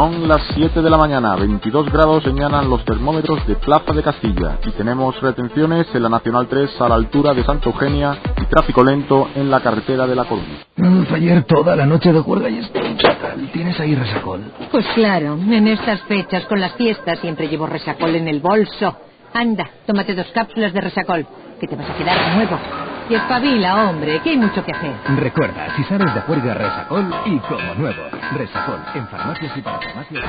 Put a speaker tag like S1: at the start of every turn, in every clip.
S1: Son las 7 de la mañana, 22 grados señalan los termómetros de Plaza de Castilla y tenemos retenciones en la Nacional 3 a la altura de Santa Eugenia y tráfico lento en la carretera de La Coruña.
S2: fue ayer toda la noche de juerga y estoy ¿Tienes ahí resacol?
S3: Pues claro, en estas fechas con las fiestas siempre llevo resacol en el bolso. Anda, tómate dos cápsulas de resacol, que te vas a quedar nuevo. Y espabila, hombre, que hay mucho que hacer.
S2: Recuerda, si sabes de juerga, Resacol y como nuevo. Resacol, en farmacias y para farmacias.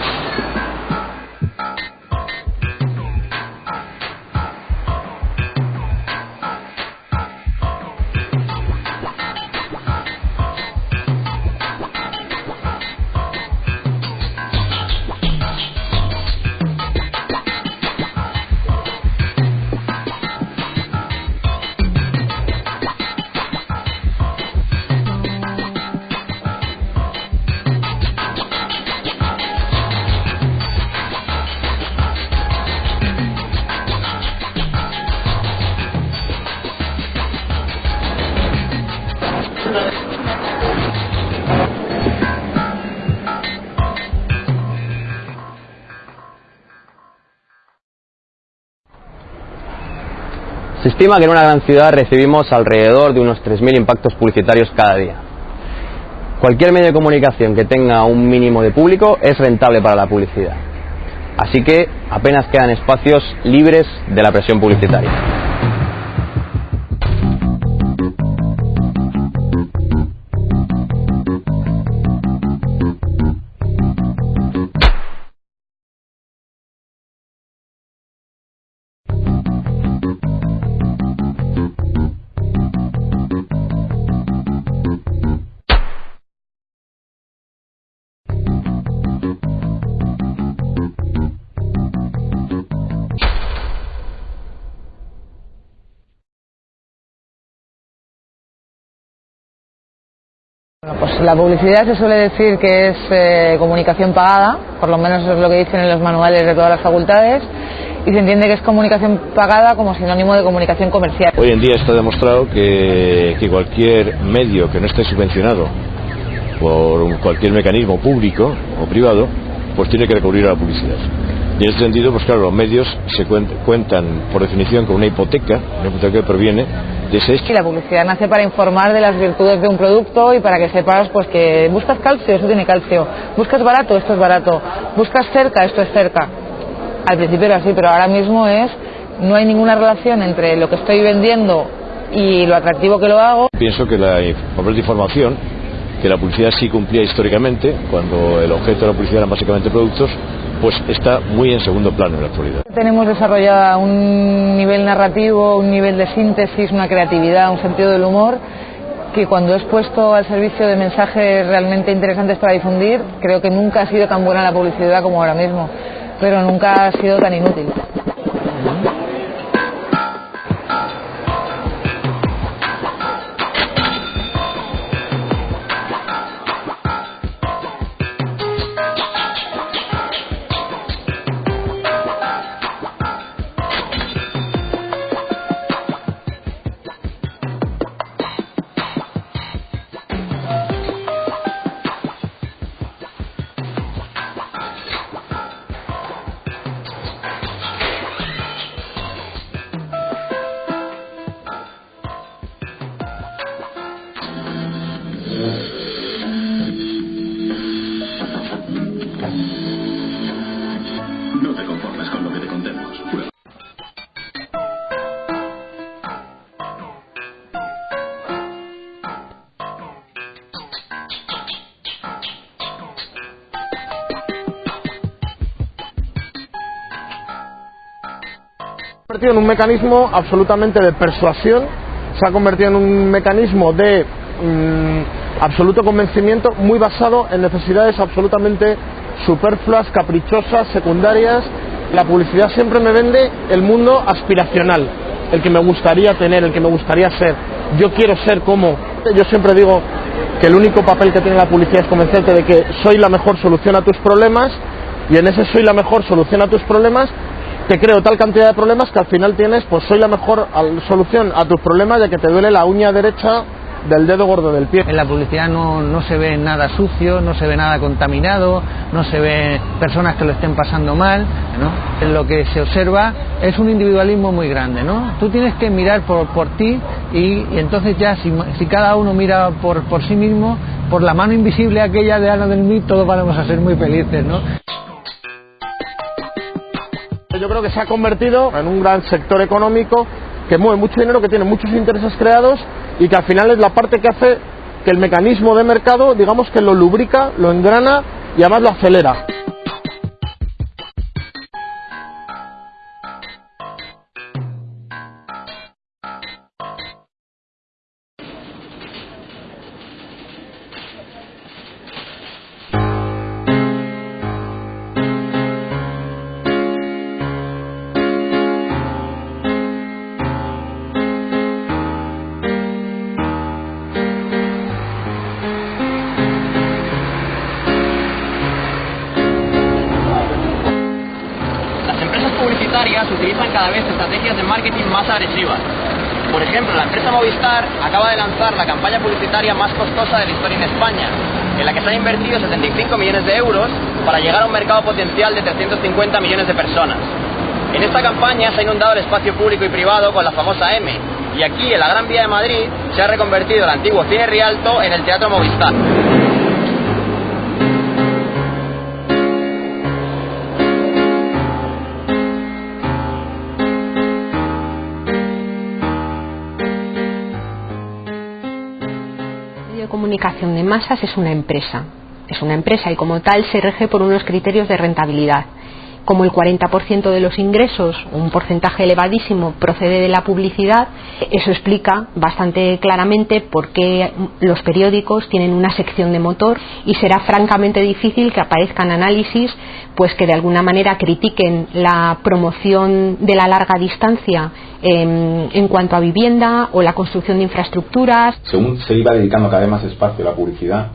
S4: Estima que en una gran ciudad recibimos alrededor de unos 3.000 impactos publicitarios cada día. Cualquier medio de comunicación que tenga un mínimo de público es rentable para la publicidad. Así que apenas quedan espacios libres de la presión publicitaria.
S5: La publicidad se suele decir que es eh, comunicación pagada, por lo menos es lo que dicen en los manuales de todas las facultades, y se entiende que es comunicación pagada como sinónimo de comunicación comercial.
S6: Hoy en día está demostrado que, que cualquier medio que no esté subvencionado por cualquier mecanismo público o privado, pues tiene que recurrir a la publicidad. Y en este sentido, pues claro, los medios se cuentan, por definición con una hipoteca, una hipoteca que proviene de ese
S5: Y la publicidad nace para informar de las virtudes de un producto y para que sepas pues que buscas calcio, eso tiene calcio, buscas barato, esto es barato, buscas cerca, esto es cerca. Al principio era así, pero ahora mismo es, no hay ninguna relación entre lo que estoy vendiendo y lo atractivo que lo hago.
S6: Pienso que la papel de información que la publicidad sí cumplía históricamente, cuando el objeto de la publicidad eran básicamente productos, pues está muy en segundo plano en la actualidad.
S5: Tenemos desarrollada un nivel narrativo, un nivel de síntesis, una creatividad, un sentido del humor que cuando es puesto al servicio de mensajes realmente interesantes para difundir, creo que nunca ha sido tan buena la publicidad como ahora mismo, pero nunca ha sido tan inútil.
S7: Convertido en un mecanismo absolutamente de persuasión, se ha convertido en un mecanismo de mm, absoluto convencimiento muy basado en necesidades absolutamente superfluas, caprichosas, secundarias. La publicidad siempre me vende el mundo aspiracional, el que me gustaría tener, el que me gustaría ser. Yo quiero ser como. Yo siempre digo que el único papel que tiene la publicidad es convencerte de que soy la mejor solución a tus problemas y en ese soy la mejor solución a tus problemas te creo tal cantidad de problemas que al final tienes, pues soy la mejor solución a tus problemas ya que te duele la uña derecha del dedo gordo del pie.
S8: En la publicidad no, no, se ve nada sucio, no se ve nada contaminado, no se ve personas que lo estén pasando mal, ¿no? Lo que se observa es un individualismo muy grande, ¿no? Tú tienes que mirar por, por ti y, entonces ya si, si, cada uno mira por, por sí mismo, por la mano invisible aquella de Ana del Mí, todos vamos a ser muy felices, ¿no?
S7: Yo creo que se ha convertido en un gran sector económico que mueve mucho dinero, que tiene muchos intereses creados y que al final es la parte que hace que el mecanismo de mercado, digamos que lo lubrica, lo engrana y además lo acelera.
S9: Más agresivas. Por ejemplo, la empresa Movistar acaba de lanzar la campaña publicitaria más costosa de la historia en España, en la que se han invertido 75 millones de euros para llegar a un mercado potencial de 350 millones de personas. En esta campaña se ha inundado el espacio público y privado con la famosa M, y aquí en la Gran Vía de Madrid se ha reconvertido el antiguo Cine Rialto en el Teatro Movistar.
S10: Comunicación de masas es una empresa. Es una empresa y como tal se rige por unos criterios de rentabilidad. Como el 40% de los ingresos, un porcentaje elevadísimo, procede de la publicidad, eso explica bastante claramente por qué los periódicos tienen una sección de motor y será francamente difícil que aparezcan análisis pues que de alguna manera critiquen la promoción de la larga distancia en, en, cuanto a vivienda o la construcción de infraestructuras.
S11: Según se iba dedicando cada vez más espacio a la publicidad,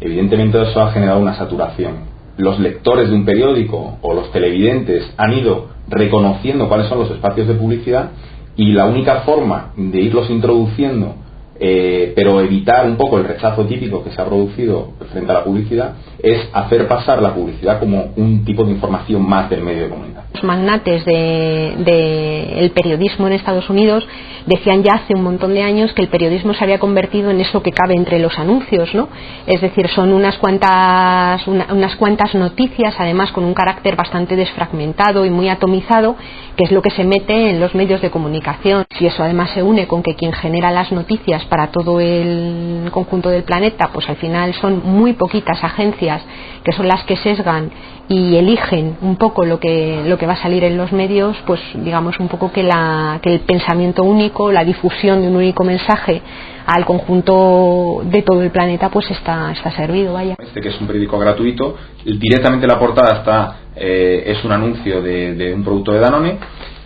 S11: evidentemente eso ha generado una saturación. Los lectores de un periódico o los televidentes han ido reconociendo cuáles son los espacios de publicidad y la única forma de irlos introduciendo eh, pero evitar un poco el rechazo típico que se ha producido frente a la publicidad es hacer pasar la publicidad como un tipo de información más del medio de comunicación.
S10: Los magnates del de, periodismo en Estados Unidos decían ya hace un montón de años que el periodismo se había convertido en eso que cabe entre los anuncios, ¿no? Es decir, son unas cuantas, una, unas cuantas noticias, además con un carácter bastante desfragmentado y muy atomizado, que es lo que se mete en los medios de comunicación. Si eso además se une con que quien genera las noticias para todo el conjunto del planeta, pues al final son muy poquitas agencias que son las que sesgan y eligen un poco lo que, lo que va a salir en los medios, pues digamos un poco que, la, que el pensamiento único, la difusión de un único mensaje al conjunto de todo el planeta pues está, está servido, vaya.
S11: Este que es un periódico gratuito, directamente la portada está, eh, es un anuncio de, de un producto de Danone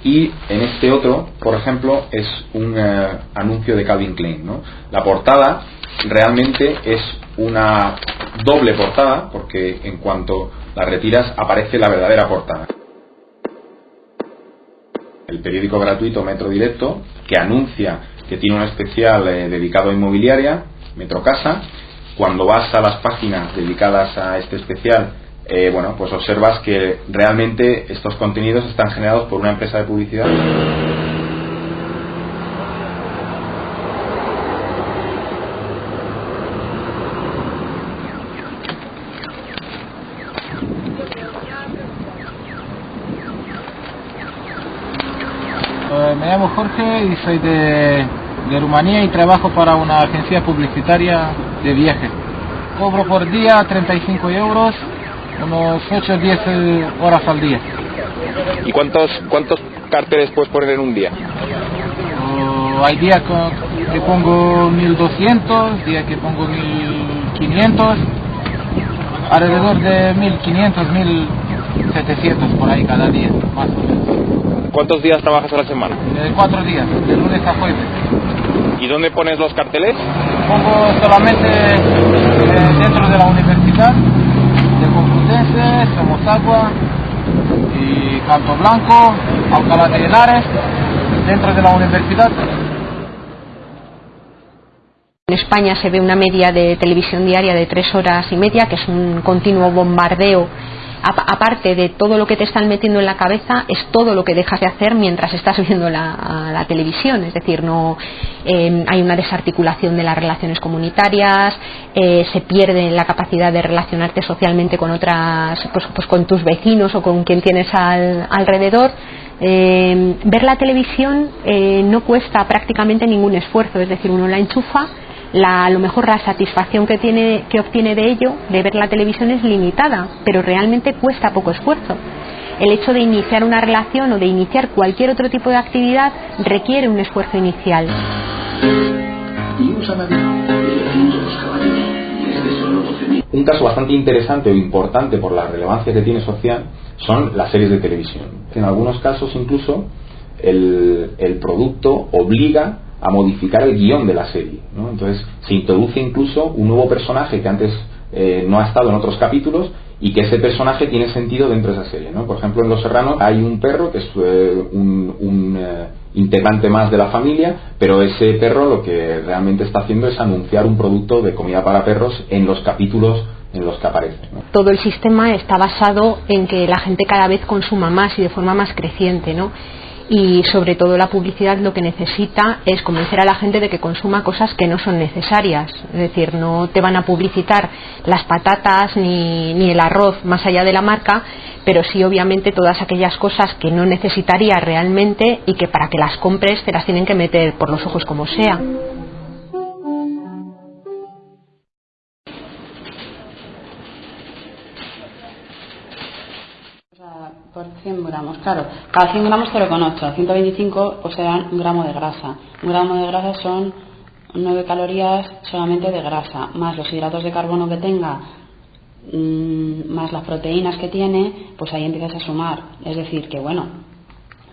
S11: y en este otro, por ejemplo, es un eh, anuncio de Calvin Klein. La portada realmente es una doble portada, porque en cuanto la retiras aparece la verdadera portada. El periódico gratuito Metro Directo, que anuncia que tiene un especial eh, dedicado a inmobiliaria, Metro Casa, cuando vas a las páginas dedicadas a este especial eh, bueno, pues observas que realmente estos contenidos están generados por una empresa de publicidad.
S12: Eh, me llamo Jorge y soy de, de Rumanía y trabajo para una agencia publicitaria de viaje. Cobro por día 35 euros unos 8 o 10 horas al día.
S11: ¿Y cuántos, cuántos carteles puedes poner en un día?
S12: Uh, hay días que pongo 1200, días que pongo 1500, alrededor de 1500, 1700 por ahí cada día, más o menos.
S11: ¿Cuántos días trabajas a la semana?
S12: Eh, cuatro días, de lunes a jueves.
S11: ¿Y dónde pones los carteles?
S12: Pongo solamente eh, dentro de la universidad de Complutense, Somos Agua y y Canto Blanco, Alcalá de Henares, dentro de la universidad.
S10: En España se ve una media de televisión diaria de tres horas y media, que es un continuo bombardeo aparte de todo lo que te están metiendo en la cabeza, es todo lo que dejas de hacer mientras estás viendo la, televisión. Es decir, no em, hay una desarticulación de las relaciones comunitarias, eh, se pierde la capacidad de relacionarte socialmente con otras, pues, pues con tus vecinos o con quien tienes alrededor. Em, ver la televisión eh, no cuesta prácticamente ningún esfuerzo, es decir, uno la enchufa la, a lo mejor la satisfacción que, tiene, que obtiene de ello, de ver la televisión, es limitada, pero realmente cuesta poco esfuerzo. El hecho de iniciar una relación o de iniciar cualquier otro tipo de actividad requiere un esfuerzo inicial.
S11: Un caso bastante interesante o importante por la relevancia que tiene social son las series de televisión. En algunos casos incluso el, el producto obliga a modificar el guion de la serie. ¿no? Entonces se introduce incluso un nuevo personaje que antes eh, no ha estado en otros capítulos y que ese personaje tiene sentido dentro de esa serie. ¿no? Por ejemplo, en Los Serranos hay un perro que es eh, un, eh, integrante más de la familia, pero ese perro lo que realmente está haciendo es anunciar un producto de comida para perros en los capítulos en los que aparece.
S10: Todo el sistema está basado en que la gente cada vez consuma más y de forma más creciente, ¿no? Y sobre todo la publicidad lo que necesita es convencer a la gente de que consuma cosas que no son necesarias. Es decir, no te van a publicitar las patatas ni, ni el arroz más allá de la marca, pero sí obviamente todas aquellas cosas que no necesitarías realmente y que para que las compres te las tienen que meter por los ojos como sea.
S13: 100 gramos, claro. Cada 100 gramos 0,8, 125 pues serán un gramo de grasa. Un gramo de grasa son 9 calorías solamente de grasa, más los hidratos de carbono que tenga, mm, más las proteínas que tiene, pues ahí empiezas a sumar. Es decir, que bueno,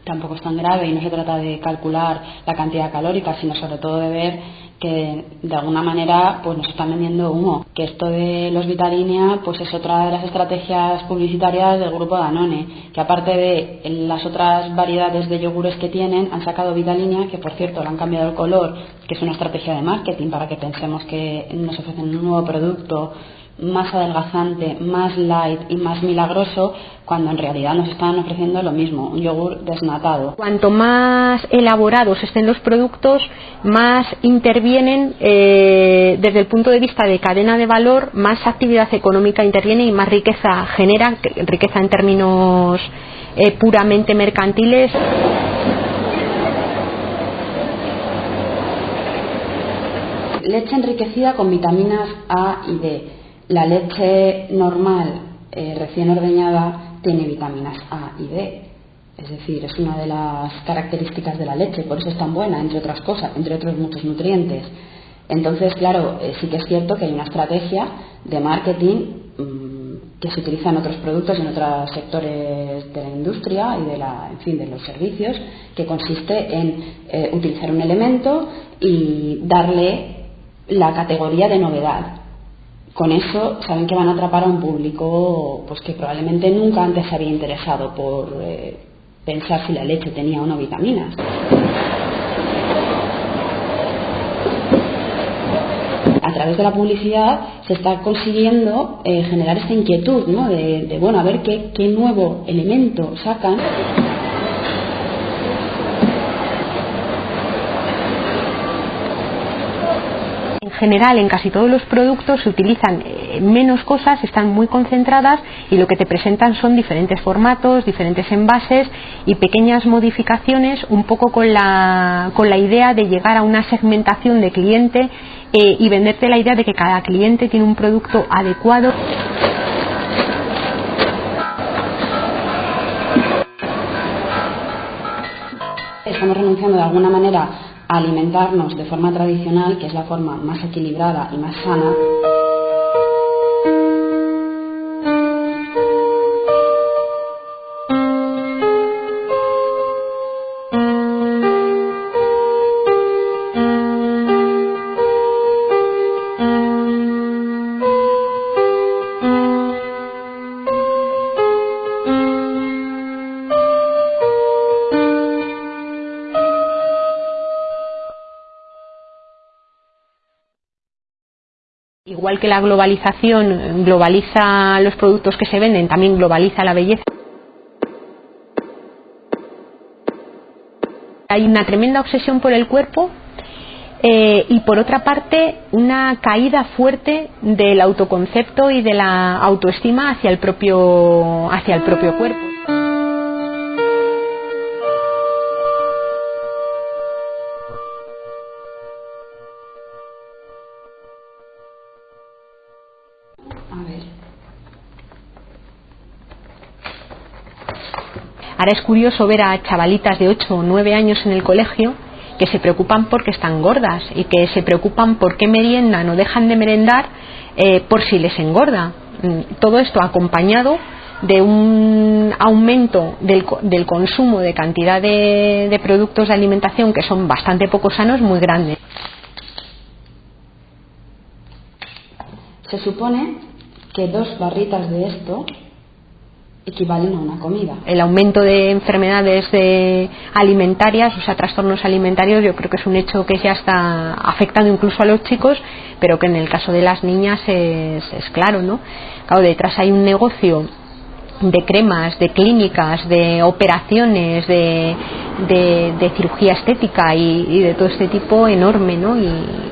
S13: tampoco es tan grave y no se trata de calcular la cantidad calórica, sino sobre todo de ver que de alguna manera pues nos están vendiendo humo. Que esto de los Vitalinia pues es otra de las estrategias publicitarias del grupo Danone, que aparte de las otras variedades de yogures que tienen, han sacado Vitalinia, que por cierto le han cambiado el color, que es una estrategia de marketing para que pensemos que nos ofrecen un nuevo producto más adelgazante, más light y más milagroso, cuando en realidad nos están ofreciendo lo mismo, un yogur desnatado.
S10: Cuanto más elaborados estén los productos, más intervienen eh, desde el punto de vista de cadena de valor, más actividad económica interviene y más riqueza genera, riqueza en términos eh, puramente mercantiles.
S13: Leche enriquecida con vitaminas A y D la leche normal eh, recién ordeñada tiene vitaminas A y D. Es decir, es una de las características de la leche, por eso es tan buena, entre otras cosas, entre otros muchos nutrientes. Entonces, claro, eh, sí que es cierto que hay una estrategia de marketing mm, que se utiliza en otros productos en otros sectores de la industria y de la, en fin, de los servicios, que consiste en eh, utilizar un elemento y darle la categoría de novedad con eso saben que van a atrapar a un público pues que probablemente nunca antes se había interesado por eh, pensar si la leche tenía o no vitaminas. A través de la publicidad se está consiguiendo eh, generar esta inquietud, ¿no? De, bueno, a ver qué, qué nuevo elemento sacan.
S10: General en casi todos los productos se utilizan eh, menos cosas, están muy concentradas y lo que te presentan son diferentes formatos, diferentes envases y pequeñas modificaciones un poco con la, con la idea de llegar a una segmentación de cliente eh, y venderte la idea de que cada cliente tiene un producto adecuado.
S13: Estamos renunciando de alguna manera alimentarnos de forma tradicional, que es la forma más equilibrada y más sana,
S10: Igual que la globalización globaliza los productos que se venden, también globaliza la belleza. Hay una tremenda obsesión por el cuerpo eh, y por otra parte una caída fuerte del autoconcepto y de la autoestima hacia el propio, hacia el propio cuerpo. Es curioso ver a chavalitas de 8 o 9 años en el colegio que se preocupan porque están gordas y que se preocupan por qué meriendan o dejan de merendar eh, por si les engorda. Mm, todo esto acompañado de un aumento del, del consumo de cantidad de, de productos de alimentación que son bastante poco sanos muy grande.
S13: Se supone que dos barritas de esto equivalen a una comida.
S10: El aumento de enfermedades de alimentarias, o sea, trastornos alimentarios, yo creo que es un hecho que ya está afectando incluso a los chicos, pero que en el caso de las niñas es, es claro, ¿no? Claro, detrás hay un negocio de cremas, de clínicas, de operaciones, de, de, cirugía estética y, y, de todo este tipo enorme, ¿no? Y,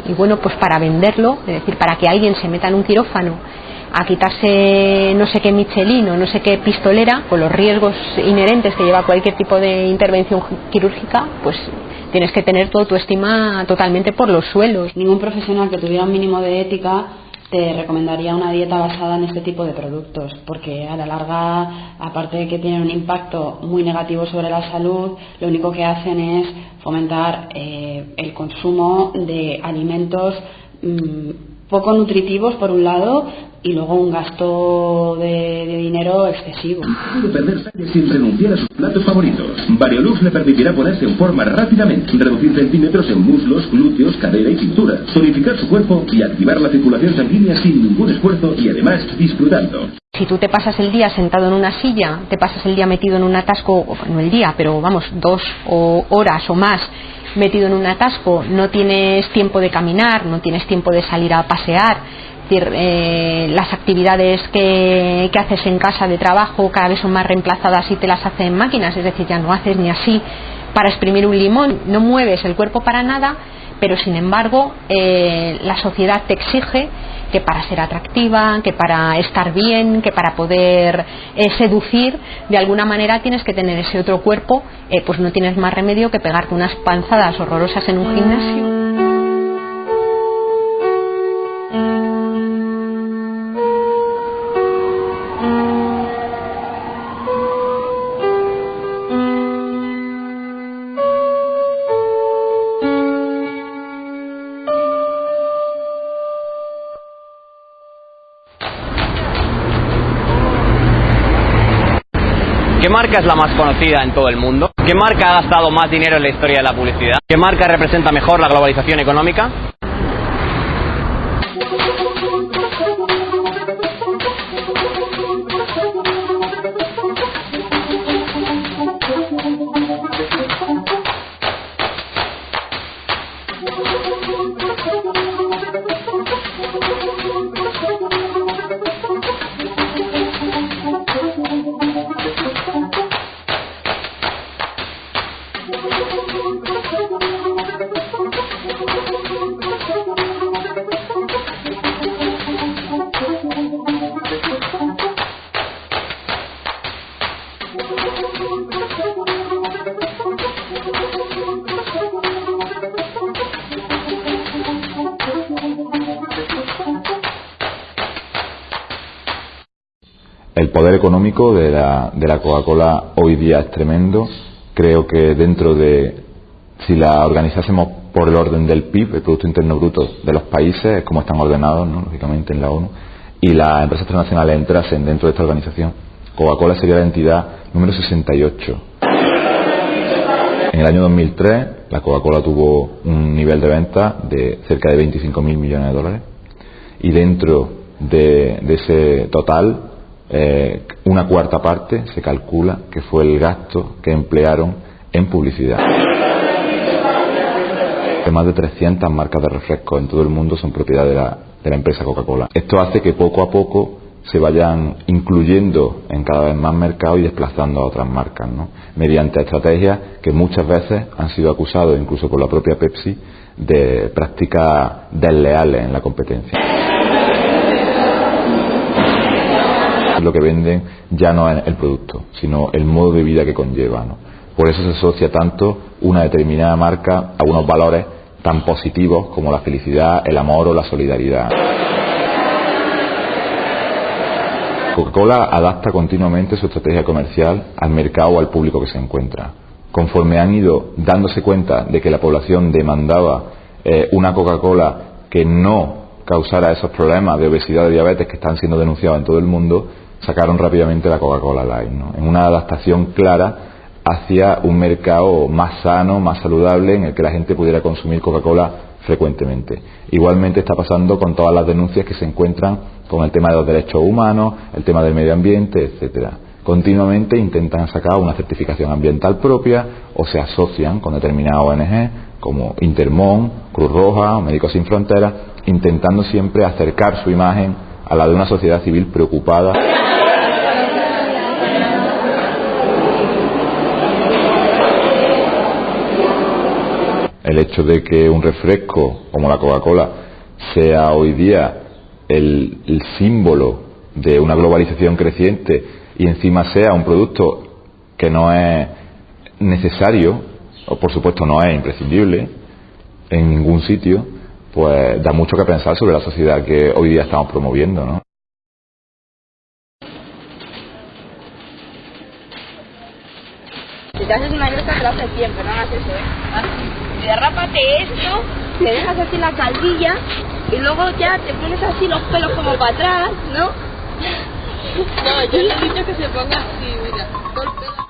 S10: y bueno, pues para venderlo, es decir, para que alguien se meta en un quirófano a quitarse no sé qué Michelin o no sé qué pistolera, con los riesgos inherentes que lleva cualquier tipo de intervención quirúrgica, pues tienes que tener toda tu estima totalmente por los suelos.
S13: Ningún profesional que tuviera un mínimo de ética te recomendaría una dieta basada en este tipo de productos, porque a la larga, aparte de que tienen un impacto muy negativo sobre la salud, lo único que hacen es fomentar eh, el consumo de alimentos mmm, poco nutritivos por un lado y luego un gasto de, de dinero excesivo.
S14: Puede perder sangre sin renunciar a sus platos favoritos. Variolux le permitirá ponerse en forma rápidamente, reducir centímetros en muslos, glúteos, cadera y cintura, tonificar su cuerpo y activar la circulación sanguínea sin ningún esfuerzo y además disfrutando.
S10: Si tú te pasas el día sentado en una silla, te pasas el día metido en un atasco, no el día, pero vamos, dos o horas o más metido en un atasco, no tienes tiempo de caminar, no tienes tiempo de salir a pasear, decir, eh, las actividades que, que, haces en casa de trabajo cada vez son más reemplazadas y te las hacen máquinas, es decir, ya no haces ni así para exprimir un limón, no mueves el cuerpo para nada, pero sin embargo eh, la sociedad te exige que para ser atractiva, que para estar bien, que para poder eh, seducir, de alguna manera tienes que tener ese otro cuerpo, eh, pues no tienes más remedio que pegarte unas panzadas horrorosas en un gimnasio.
S4: Marca es la más conocida en todo el mundo? ¿Qué marca ha gastado más dinero en la historia de la publicidad? ¿Qué marca representa mejor la globalización económica?
S15: El poder económico de la, de la Coca-Cola hoy día es tremendo. Creo que dentro de, si la organizásemos por el orden del PIB, el Producto Interno Bruto de los países, como están ordenados, ¿no? lógicamente en la ONU, y las empresas transnacionales entrasen dentro de esta organización, Coca-Cola sería la entidad número 68. En el año 2003, la Coca-Cola tuvo un nivel de venta de cerca de 25.000 millones de dólares, y dentro de, de ese total, eh, una cuarta parte se calcula que fue el gasto que emplearon en publicidad. que más de 300 marcas de refrescos en todo el mundo son propiedad de la, de la empresa Coca-Cola. Esto hace que poco a poco se vayan incluyendo en cada vez más mercados y desplazando a otras marcas, ¿no? mediante estrategias que muchas veces han sido acusados, incluso por la propia Pepsi, de prácticas desleales en la competencia. Lo que venden ya no es el producto, sino el modo de vida que conlleva. Por eso se asocia tanto una determinada marca a unos valores tan positivos como la felicidad, el amor o la solidaridad. Coca-Cola adapta continuamente su estrategia comercial al mercado o al público que se encuentra. Conforme han ido dándose cuenta de que la población demandaba eh, una Coca-Cola que no causara esos problemas de obesidad y diabetes que están siendo denunciados en todo el mundo, sacaron rápidamente la Coca-Cola Light, ¿no? en una adaptación clara hacia un mercado más sano, más saludable, en el que la gente pudiera consumir Coca-Cola frecuentemente. Igualmente está pasando con todas las denuncias que se encuentran con el tema de los derechos humanos, el tema del medio ambiente, etcétera. Continuamente intentan sacar una certificación ambiental propia o se asocian con determinadas ONG como Intermón, Cruz Roja o Médicos Sin Fronteras, intentando siempre acercar su imagen a la de una sociedad civil preocupada. El hecho de que un refresco como la Coca-Cola sea hoy día el, símbolo de una globalización creciente y encima sea un producto que no es necesario, o por supuesto no es imprescindible en ningún sitio, pues da mucho que pensar sobre la sociedad que hoy día estamos promoviendo, ¿no?
S16: Si te haces una cresta te lo haces siempre, no hagas eso, ¿eh? Así. Derrápate esto, te dejas así la caldilla y luego ya te pones así los pelos como para atrás, ¿no?
S17: No, yo le he dicho que se ponga así, mira, todo el pelo.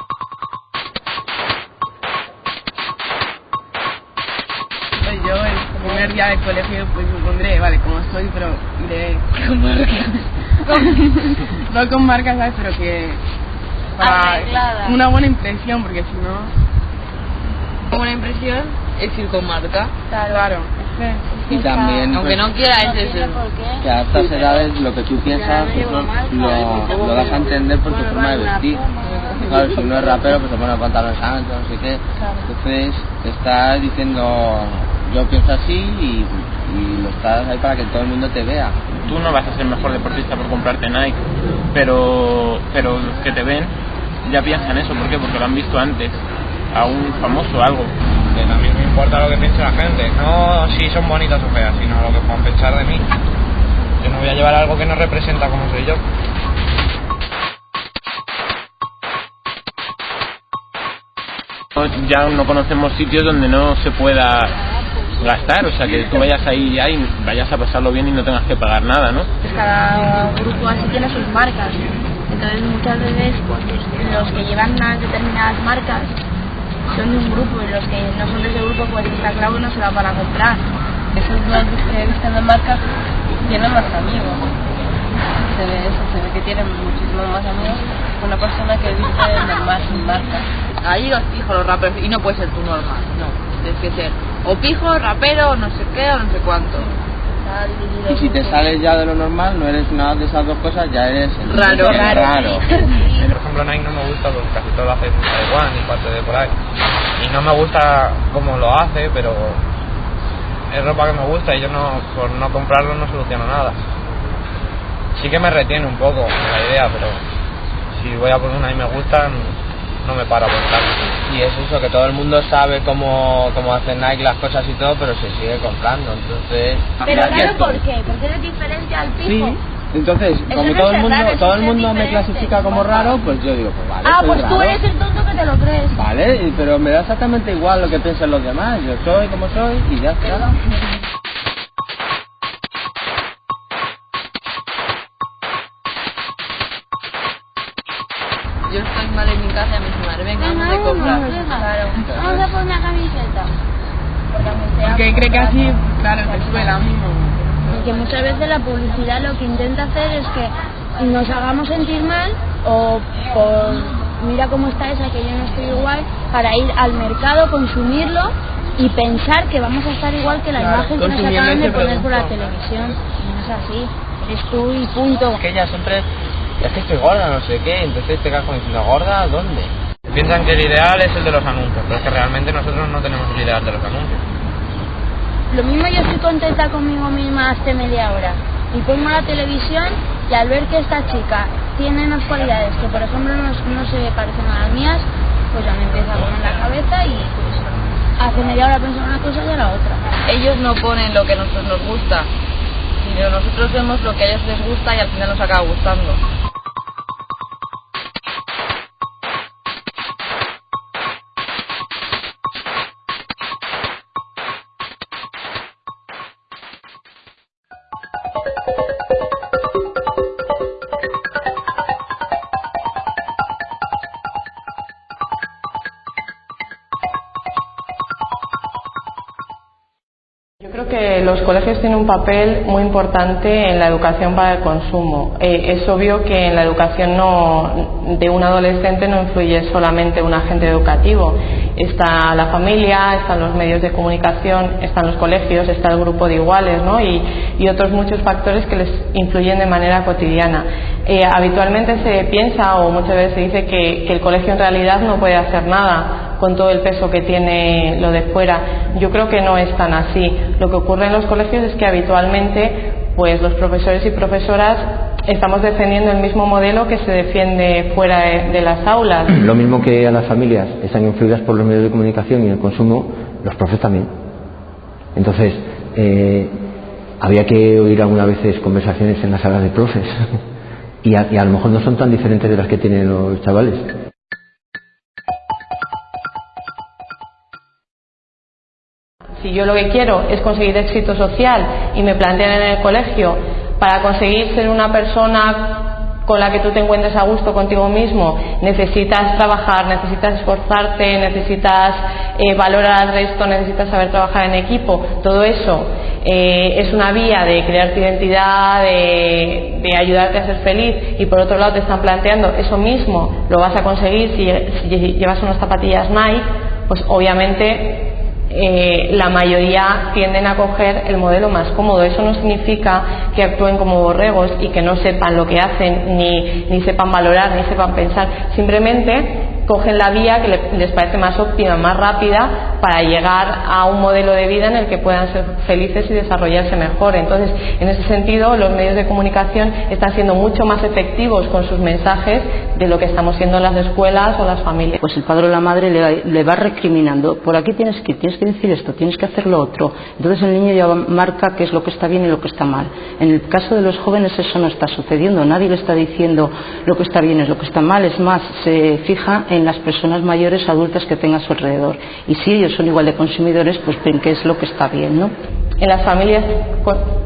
S18: Primer día del colegio pues me pondré, vale, como soy, pero iré con marcas. no con marcas, ¿sabes? Pero que para
S17: Arreglada.
S18: una buena impresión, porque si no...
S17: Una buena impresión es ir con marca.
S18: Claro.
S19: Y también,
S17: Aunque
S19: pues,
S17: no quiera, es eso.
S19: que a estas edades lo que tú piensas pues, lo, lo das a entender por tu forma de vestir. Claro, si uno es rapero, pues se pone pantalones anchos, no sé qué. Entonces, estás diciendo, yo pienso así y, y lo estás ahí para que todo el mundo te vea.
S20: tú no vas a ser mejor deportista por comprarte Nike, pero, pero los que te ven ya piensan eso. ¿Por qué? Porque lo han visto antes, a un famoso algo.
S21: Que también me importa lo que piense la gente, no si son bonitas o feas, sino lo que puedan pensar de mí. Yo no voy a llevar algo que no representa como soy yo.
S20: Ya no conocemos sitios donde no se pueda gastar, o sea que tú vayas ahí ya y vayas a pasarlo bien y no tengas que pagar nada, ¿no?
S16: Cada grupo así tiene sus marcas. Entonces muchas veces pues, los que llevan unas determinadas marcas son de un grupo y los que no son de ese grupo pues está claro no se la van a comprar.
S18: Esos blancos que visten de marcas tienen más amigos. Se ve eso, se ve que tienen muchísimos más amigos que una persona que viste de mar sin marca.
S17: Ahí los pijos, los raperos, y no puede ser tú normal, no. Tienes que ser o pijo, rapero, o no sé qué, o no sé cuánto.
S19: Y si te sales ya de lo normal, no eres nada de esas dos cosas, ya eres
S17: Raro.
S19: raro. raro.
S21: Por ejemplo, Nike no me gusta porque casi todo lo hace en Taiwán y parte de por ahí. Y no me gusta cómo lo hace, pero es ropa que me gusta y yo no, por no comprarlo no soluciono nada. Sí que me retiene un poco la idea, pero si voy a por una y me gusta, no me paro a buscarla.
S19: Y es eso, que todo el mundo sabe cómo, cómo hace Nike las cosas y todo, pero se sigue comprando. Entonces,
S16: Pero claro, ¿por qué? Porque eres diferente al pijo.
S19: Entonces,
S16: Eso
S19: como
S16: no
S19: todo
S16: es
S19: el mundo,
S16: raro,
S19: todo el
S16: es
S19: mundo me clasifica como raro, pues yo digo, pues vale.
S16: ah,
S19: soy
S16: pues tú
S19: raro.
S16: eres el tonto que te lo crees.
S19: Vale, pero me da exactamente igual lo que piensen los demás. Yo soy como soy y ya está.
S17: Yo estoy mal en mi casa y me dice, madre, venga, vamos de compras.
S16: vamos, venga. Vamos a poner una camiseta. Porque
S18: cree que así, claro, te sube el ánimo.
S16: Porque muchas veces la publicidad lo que intenta hacer es que nos hagamos sentir mal o por mira cómo está esa que yo no estoy igual para ir al mercado, consumirlo y pensar que vamos a estar igual que la
S21: Claro,
S16: imagen que nos acaban de poner por la televisión. No es así. Eres tú y punto.
S22: Que ella siempre es que estoy gorda, no sé qué, entonces te quedas como diciendo, ¿gorda? ¿Dónde?
S21: Piensan que el ideal es el de los anuncios, pero es que realmente nosotros no tenemos el ideal de los anuncios.
S16: Lo mismo yo estoy contenta conmigo misma hace media hora y pongo la televisión y al ver que esta chica tiene unas cualidades que por ejemplo no, no se parecen a las mías, pues ya me empieza a poner la cabeza y pues hace media hora pensar una cosa y ahora otra.
S17: Ellos no ponen lo que a nosotros nos gusta, sino nosotros vemos lo que a ellos les gusta y al final nos acaba gustando.
S23: Tienen un papel muy importante en la educación para el consumo. Eh, es obvio que en la educación no, de un adolescente no influye solamente un agente educativo. Está la familia, están los medios de comunicación, están los colegios, está el grupo de iguales ¿no? y, otros muchos factores que les influyen de manera cotidiana. Eh, habitualmente se piensa o muchas veces se dice que el colegio en realidad no puede hacer nada con todo el peso que tiene lo de fuera. Yo creo que no es tan así. Lo que ocurre en los colegios es que habitualmente pues los profesores y profesoras estamos defendiendo el mismo modelo que se defiende fuera de, las aulas.
S24: Lo mismo que a las familias están influidas por los medios de comunicación y el consumo, los profes también. Entonces, eh, había que oír algunas veces conversaciones en las salas de profes. y a lo mejor no son tan diferentes de las que tienen los chavales.
S23: Si yo lo que quiero es conseguir éxito social y me plantean en el colegio para conseguir ser una persona con la que tú te encuentres a gusto contigo mismo, necesitas trabajar, necesitas esforzarte, necesitas eh, valorar al resto, necesitas saber trabajar en equipo, todo eso eh, es una vía de crearte identidad, de, de ayudarte a ser feliz y por otro lado te están planteando eso mismo, lo vas a conseguir si, si llevas unas zapatillas Nike, pues obviamente eh, la mayoría tienden a coger el modelo más cómodo. Eso no significa que actúen como borregos y que no sepan lo que hacen, ni, ni sepan valorar, ni sepan pensar. Simplemente cogen la vía que le- les parece más óptima, más rápida para llegar a un modelo de vida en el que puedan ser felices y desarrollarse mejor. Entonces, en ese sentido, los medios de comunicación están siendo mucho más efectivos con sus mensajes de lo que estamos siendo las escuelas o las familias.
S25: Pues el padre o la madre le, le va recriminando, por aquí tienes que tienes que decir esto, tienes que hacer lo otro. Entonces el niño ya marca qué es lo que está bien y lo que está mal. En el caso de los jóvenes eso no está sucediendo, nadie le está diciendo lo que está bien es lo que está mal, es más, se fija en las personas mayores adultas que tenga a su alrededor. Y si ellos son igual de consumidores, pues ven qué es lo que está bien, ¿no?
S23: En las familias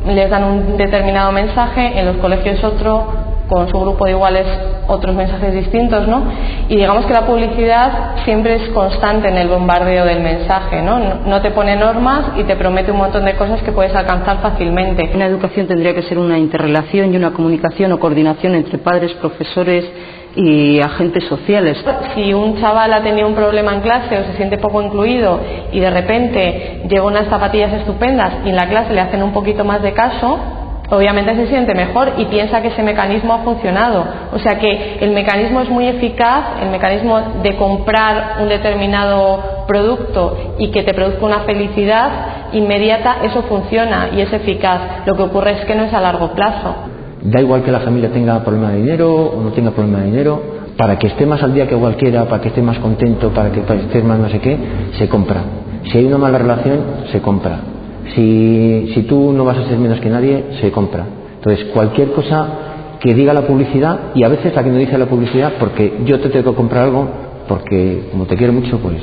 S23: les dan un determinado mensaje, en los colegios otro, con su grupo de iguales otros mensajes distintos, ¿no? Y digamos que la publicidad siempre es constante en el bombardeo del mensaje, ¿no? No- No te pone normas y te promete un montón de cosas que puedes alcanzar fácilmente.
S25: Una educación tendría que ser una interrelación y una comunicación o coordinación entre padres, profesores y agentes sociales.
S23: Si un chaval ha tenido un problema en clase o se siente poco incluido y de repente lleva unas zapatillas estupendas y en la clase le hacen un poquito más de caso, obviamente se siente mejor y piensa que ese mecanismo ha funcionado. O sea que el mecanismo es muy eficaz, el mecanismo de comprar un determinado producto y que te produzca una felicidad inmediata, eso funciona y es eficaz. Lo que ocurre es que no es a largo plazo.
S24: Da igual que la familia tenga problema de dinero o no tenga problema de dinero, para que esté más al día que cualquiera, para que esté más contento, para que esté más no sé qué, se compra. Si hay una mala relación, se compra. Si, si tú no vas a ser menos que nadie, se compra. Entonces, cualquier cosa que diga la publicidad, y a veces la que no dice la publicidad, porque yo te tengo que comprar algo, porque como te quiero mucho, pues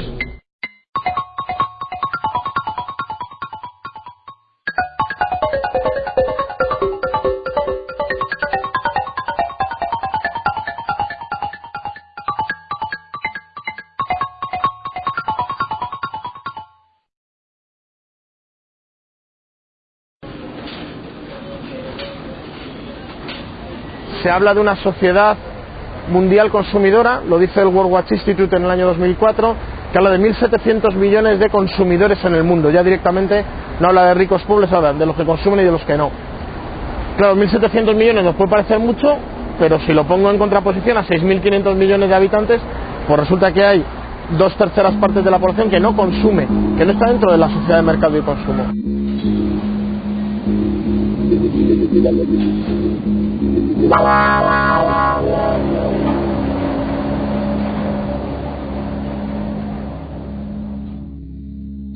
S7: Se habla de una sociedad mundial consumidora, lo dice el World Watch Institute en el año 2004, que habla de 1.700 millones de consumidores en el mundo. Ya directamente no habla de ricos pobres, habla de los que consumen y de los que no. Claro, 1.700 millones nos puede parecer mucho, pero si lo pongo en contraposición a 6.500 millones de habitantes, pues resulta que hay dos terceras partes de la población que no consume, que no está dentro de la sociedad de mercado y consumo.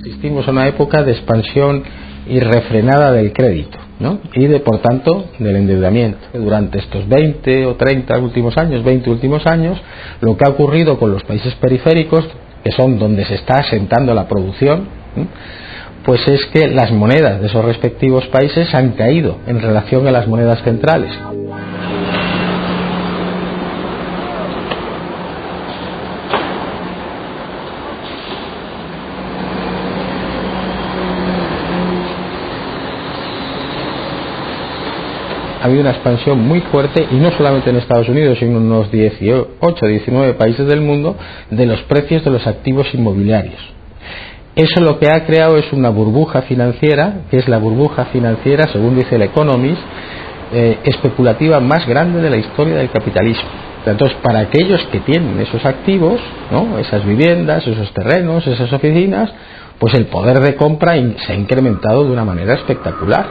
S26: Asistimos a una época de expansión irrefrenada del crédito ¿no? y de por tanto del endeudamiento. Durante estos 20 o 30 últimos años, 20 últimos años, lo que ha ocurrido con los países periféricos, que son donde se está asentando la producción, pues es que las monedas de esos respectivos países han caído en relación a las monedas centrales. ha habido una expansión muy fuerte, y no solamente en Estados Unidos, sino en unos 18, 19 países del mundo, de los precios de los activos inmobiliarios. Eso lo que ha creado es una burbuja financiera, que es la burbuja financiera, según dice el Economist, eh, especulativa más grande de la historia del capitalismo. Entonces, para aquellos que tienen esos activos, ¿no? esas viviendas, esos terrenos, esas oficinas, pues el poder de compra se ha incrementado de una manera espectacular.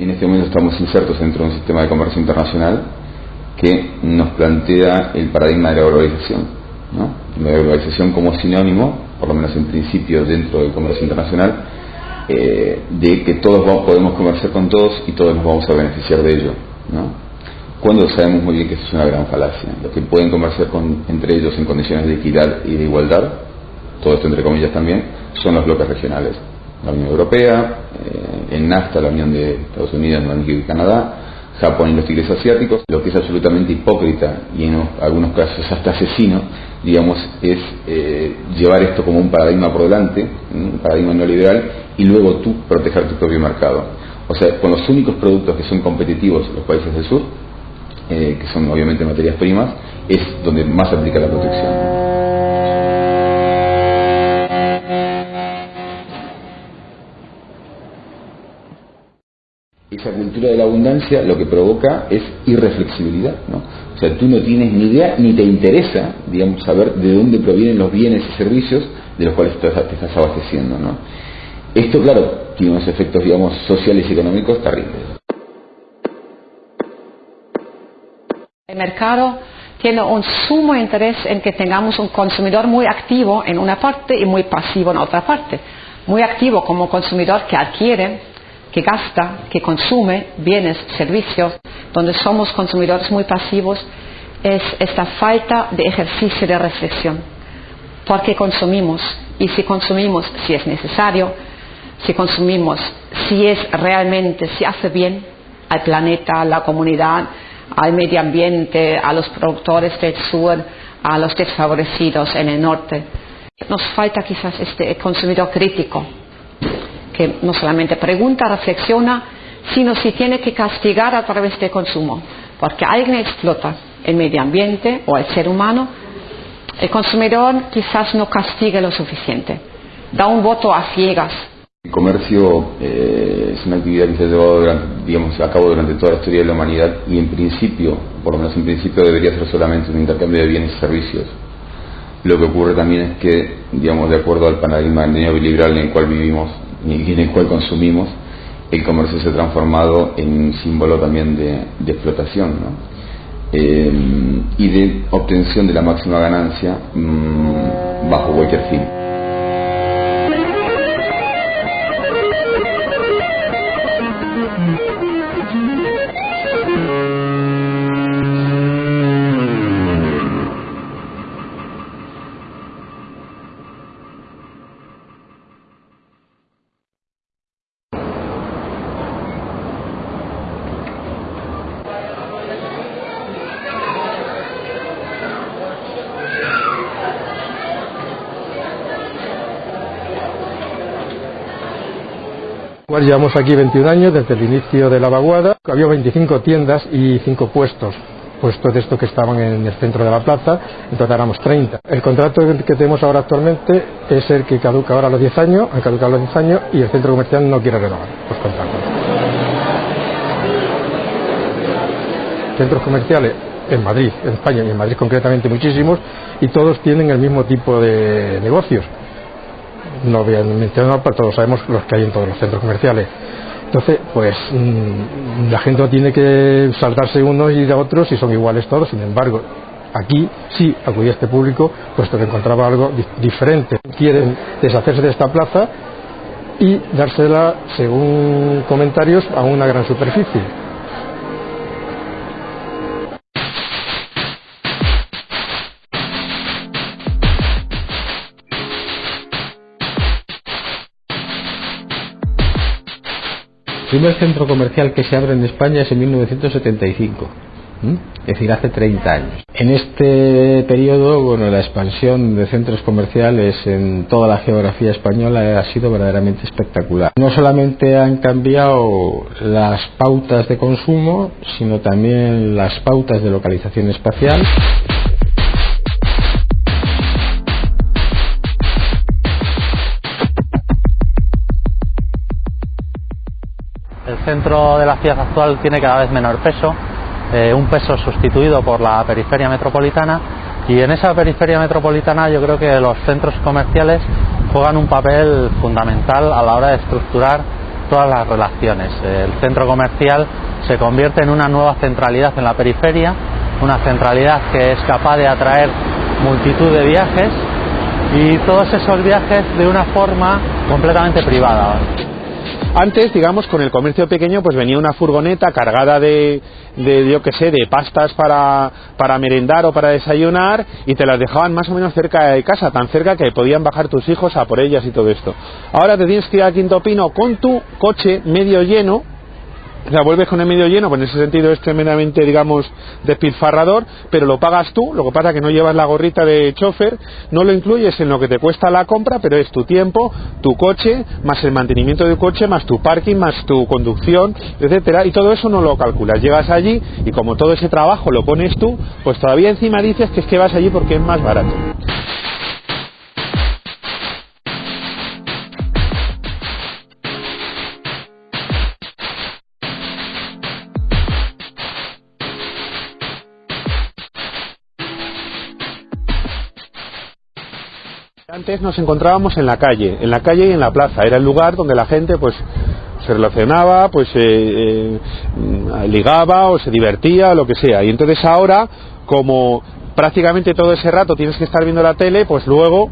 S15: Estamos insertos dentro de un sistema de comercio internacional que nos plantea el paradigma de la globalización. La globalización como sinónimo, por lo menos en principio dentro del comercio internacional, eh, de que todos podemos comerciar con todos y todos nos vamos a beneficiar de ello. Cuando sabemos muy bien que eso es una gran falacia. Los que pueden comerciar con, entre ellos en condiciones de equidad y de igualdad, todo esto entre comillas también, son los bloques regionales la Unión Europea, eh, en NAFTA la Unión de Estados Unidos, México y Canadá, Japón y los tigres asiáticos. Lo que es absolutamente hipócrita y en algunos casos hasta asesino, digamos, es eh, llevar esto como un paradigma por delante, un paradigma neoliberal, y luego tú proteger tu propio mercado. O sea, con los únicos productos que son competitivos los países del sur, eh, que son obviamente materias primas, es donde más se aplica la protección. Esa cultura de la abundancia lo que provoca es irreflexibilidad, ¿no? O sea, tú no tienes ni idea ni te interesa, digamos, saber de dónde provienen los bienes y servicios de los cuales te estás abasteciendo, ¿no? Esto, claro, tiene unos efectos, digamos, sociales y económicos terribles.
S25: El mercado tiene un sumo interés en que tengamos un consumidor muy activo en una parte y muy pasivo en otra parte. Muy activo como consumidor que adquiere que gasta, que consume bienes, servicios, donde somos consumidores muy pasivos, es esta falta de ejercicio de reflexión. ¿Por qué consumimos? Y si consumimos, si es necesario, si consumimos, si es realmente, si hace bien al planeta, a la comunidad, al medio ambiente, a los productores del sur, a los desfavorecidos en el norte. Nos falta quizás este consumidor crítico, que no solamente pregunta, reflexiona, sino si tiene que castigar a través del consumo, porque alguien explota el medio ambiente o el ser humano, el consumidor quizás no castigue lo suficiente, da un voto a ciegas.
S15: El comercio eh, es una actividad que se ha llevado digamos, a cabo durante toda la historia de la humanidad y en principio, por lo menos en principio, debería ser solamente un intercambio de bienes y servicios. Lo que ocurre también es que, digamos, de acuerdo al paradigma neoliberal en el cual vivimos, en el cual consumimos, el comercio se ha transformado en un símbolo también de, explotación eh, y de obtención de la máxima ganancia mm, bajo cualquier fin.
S27: Llevamos aquí 21 años desde el inicio de la vaguada. Había 25 tiendas y 5 puestos puestos de estos que estaban en el centro de la plaza, entonces éramos 30. El contrato que tenemos ahora actualmente es el que caduca ahora a los 10 años, han caducado los 10 años y el centro comercial no quiere renovar los contratos. Centros comerciales en Madrid, en España y en Madrid concretamente muchísimos y todos tienen el mismo tipo de negocios. No voy a mencionar, pero todos sabemos los que hay en todos los centros comerciales. Entonces, pues mm, la gente no tiene que saltarse unos y de otros si son iguales todos. Sin embargo, aquí sí acudía este público, puesto que encontraba algo diferente. Quieren deshacerse de esta plaza y dársela, según comentarios, a una gran superficie.
S26: Primer centro comercial que se abre en España es en 1975. Es decir, hace 30 años. En este periodo, bueno, la expansión de centros comerciales en toda la geografía española ha sido verdaderamente espectacular. No solamente han cambiado las pautas de consumo, sino también las pautas de localización espacial.
S28: Centro de la ciudad actual tiene cada vez menor peso, eh, un peso sustituido por la periferia metropolitana y en esa periferia metropolitana yo creo que los centros comerciales juegan un papel fundamental a la hora de estructurar todas las relaciones. El centro comercial se convierte en una nueva centralidad en la periferia, una centralidad que es capaz de atraer multitud de viajes y todos esos viajes de una forma completamente privada.
S29: Antes, digamos, con el comercio pequeño, pues venía una furgoneta cargada de, de yo qué sé, de pastas para, para merendar o para desayunar y te las dejaban más o menos cerca de casa, tan cerca que podían bajar tus hijos a por ellas y todo esto. Ahora te tienes que ir a Quinto Pino con tu coche medio lleno o sea, vuelves con el medio lleno, pues en ese sentido es tremendamente, digamos, despilfarrador, pero lo pagas tú, lo que pasa es que no llevas la gorrita de chofer, no lo incluyes en lo que te cuesta la compra, pero es tu tiempo, tu coche, más el mantenimiento del coche, más tu parking, más tu conducción, etcétera, y todo eso no lo calculas. Llegas allí y como todo ese trabajo lo pones tú, pues todavía encima dices que es que vas allí porque es más barato. Antes nos encontrábamos en la calle, en la calle y en la plaza. Era el lugar donde la gente pues se relacionaba, pues eh, eh, ligaba o se divertía o lo que sea. Y entonces ahora, como prácticamente todo ese rato tienes que estar viendo la tele, pues luego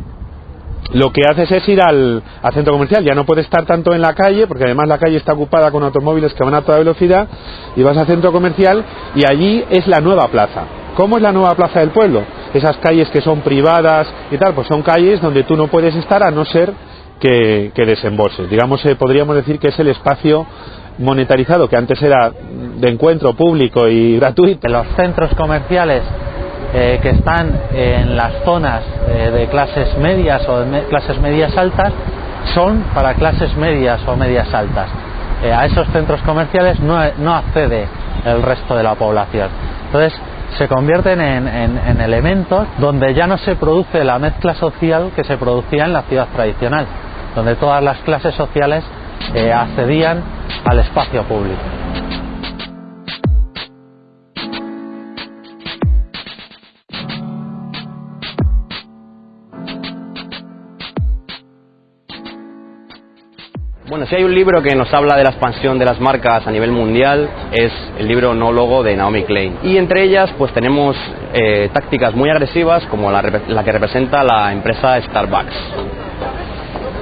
S29: lo que haces es ir al, al, centro comercial. Ya no puedes estar tanto en la calle, porque además la calle está ocupada con automóviles que van a toda velocidad, y vas al centro comercial y allí es la nueva plaza. ¿Cómo es la nueva plaza del pueblo? Esas calles que son privadas y tal, pues son calles donde tú no puedes estar a no ser que, que desembolses. Digamos, eh, podríamos decir que es el espacio monetarizado que antes era de encuentro público y gratuito.
S28: Los centros comerciales eh, que están en las zonas eh, de clases medias o de clases medias altas son para clases medias o medias altas. Eh, a esos centros comerciales no, no accede el resto de la población. Entonces, se convierten en, en, en, elementos donde ya no se produce la mezcla social que se producía en la ciudad tradicional, donde todas las clases sociales eh, accedían al espacio público.
S4: Bueno, si hay un libro que nos habla de la expansión de las marcas a nivel mundial, es el libro No Logo de Naomi Klein. Y entre ellas, pues tenemos eh, tácticas muy agresivas como la, la, que representa la empresa Starbucks.